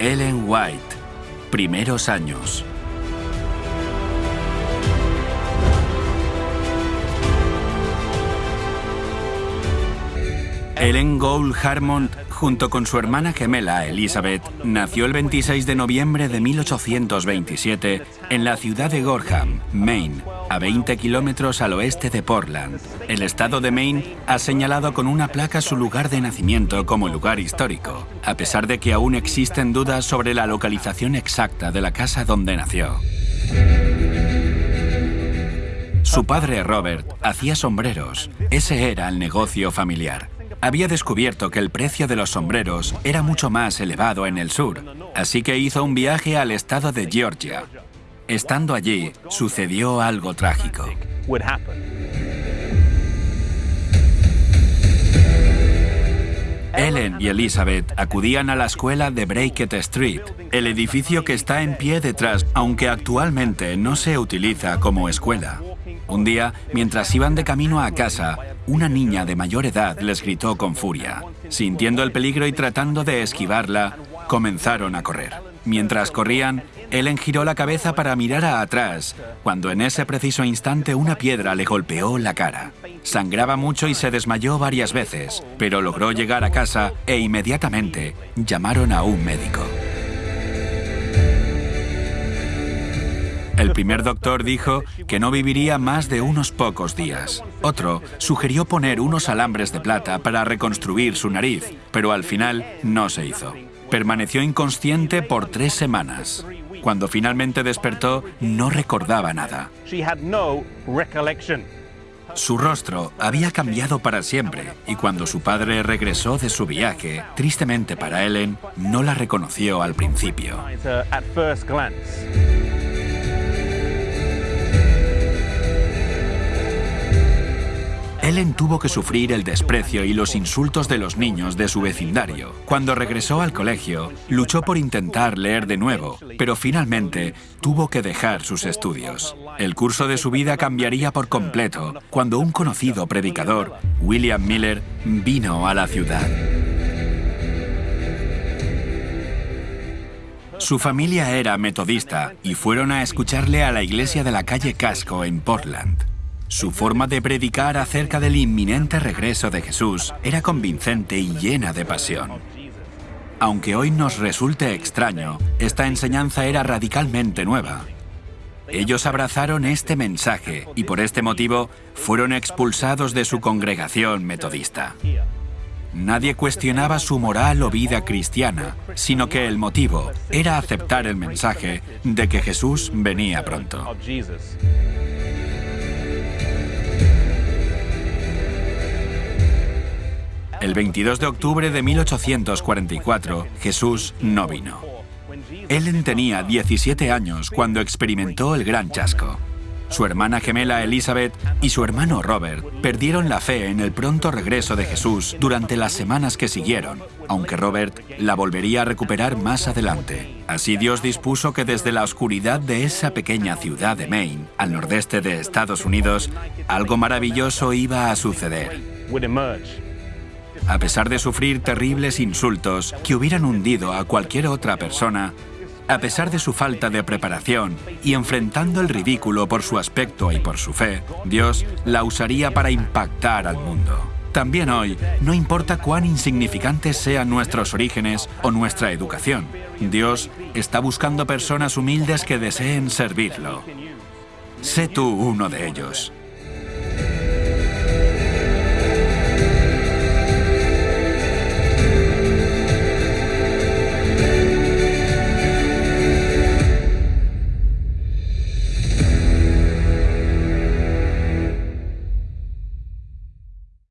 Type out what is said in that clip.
White. Primeros años. Ellen Gould Harmon, junto con su hermana gemela Elizabeth, nació el 26 de noviembre de 1827 en la ciudad de Gorham, Maine, a 20 kilómetros al oeste de Portland. El estado de Maine ha señalado con una placa su lugar de nacimiento como lugar histórico, a pesar de que aún existen dudas sobre la localización exacta de la casa donde nació. Su padre Robert hacía sombreros. Ese era el negocio familiar había descubierto que el precio de los sombreros era mucho más elevado en el sur, así que hizo un viaje al estado de Georgia. Estando allí, sucedió algo trágico. Ellen y Elizabeth acudían a la escuela de Brackett Street, el edificio que está en pie detrás, aunque actualmente no se utiliza como escuela. Un día, mientras iban de camino a casa, una niña de mayor edad les gritó con furia. Sintiendo el peligro y tratando de esquivarla, comenzaron a correr. Mientras corrían, Ellen giró la cabeza para mirar a atrás, cuando en ese preciso instante una piedra le golpeó la cara. Sangraba mucho y se desmayó varias veces, pero logró llegar a casa e inmediatamente llamaron a un médico. El primer doctor dijo que no viviría más de unos pocos días. Otro sugirió poner unos alambres de plata para reconstruir su nariz, pero al final no se hizo. Permaneció inconsciente por tres semanas. Cuando finalmente despertó, no recordaba nada. Su rostro había cambiado para siempre y cuando su padre regresó de su viaje, tristemente para Ellen, no la reconoció al principio. Ellen tuvo que sufrir el desprecio y los insultos de los niños de su vecindario. Cuando regresó al colegio, luchó por intentar leer de nuevo, pero finalmente tuvo que dejar sus estudios. El curso de su vida cambiaría por completo cuando un conocido predicador, William Miller, vino a la ciudad. Su familia era metodista y fueron a escucharle a la iglesia de la calle Casco en Portland. Su forma de predicar acerca del inminente regreso de Jesús era convincente y llena de pasión. Aunque hoy nos resulte extraño, esta enseñanza era radicalmente nueva. Ellos abrazaron este mensaje y por este motivo fueron expulsados de su congregación metodista. Nadie cuestionaba su moral o vida cristiana, sino que el motivo era aceptar el mensaje de que Jesús venía pronto. El 22 de octubre de 1844, Jesús no vino. Ellen tenía 17 años cuando experimentó el gran chasco. Su hermana gemela Elizabeth y su hermano Robert perdieron la fe en el pronto regreso de Jesús durante las semanas que siguieron, aunque Robert la volvería a recuperar más adelante. Así Dios dispuso que desde la oscuridad de esa pequeña ciudad de Maine, al nordeste de Estados Unidos, algo maravilloso iba a suceder. A pesar de sufrir terribles insultos que hubieran hundido a cualquier otra persona, a pesar de su falta de preparación y enfrentando el ridículo por su aspecto y por su fe, Dios la usaría para impactar al mundo. También hoy, no importa cuán insignificantes sean nuestros orígenes o nuestra educación, Dios está buscando personas humildes que deseen servirlo. Sé tú uno de ellos.